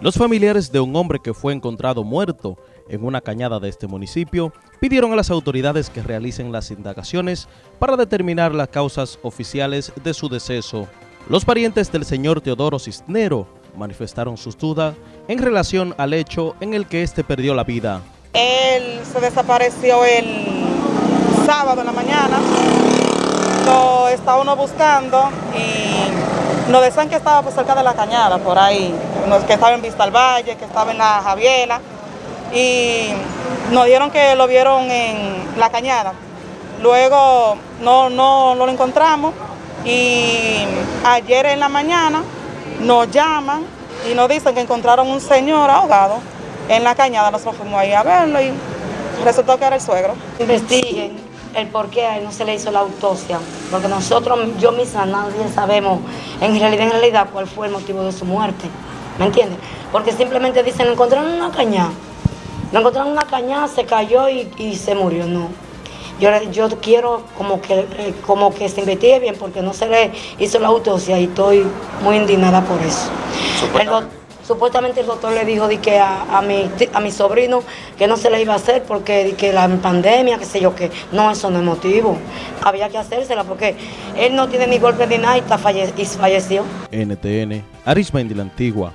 Los familiares de un hombre que fue encontrado muerto en una cañada de este municipio pidieron a las autoridades que realicen las indagaciones para determinar las causas oficiales de su deceso. Los parientes del señor Teodoro Cisnero manifestaron sus dudas en relación al hecho en el que éste perdió la vida. Él se desapareció el sábado en la mañana, lo estaba uno buscando y nos decían que estaba pues, cerca de la cañada, por ahí, que estaba en Vista al Valle, que estaba en la Javiela, y nos dieron que lo vieron en la cañada. Luego no, no, no lo encontramos y ayer en la mañana nos llaman y nos dicen que encontraron un señor ahogado en la cañada. Nosotros fuimos ahí a verlo y resultó que era el suegro. Investiguen el por qué no se le hizo la autopsia, porque nosotros, yo misma, nadie sabemos en realidad, en realidad cuál fue el motivo de su muerte, ¿me entiendes? Porque simplemente dicen, encontraron una cañada, lo encontraron una cañada, se cayó y, se murió, no. Yo, yo quiero como que, eh, como que se investigue bien porque no se le hizo la autopsia y estoy muy indignada por eso. Supuestamente el doctor le dijo que a, mi, a mi sobrino que no se le iba a hacer porque de que la pandemia, qué sé yo, que no, eso no es motivo. Había que hacérsela porque él no tiene ni golpe ni nada y, está falle y falleció. NTN, Arismendi la Antigua.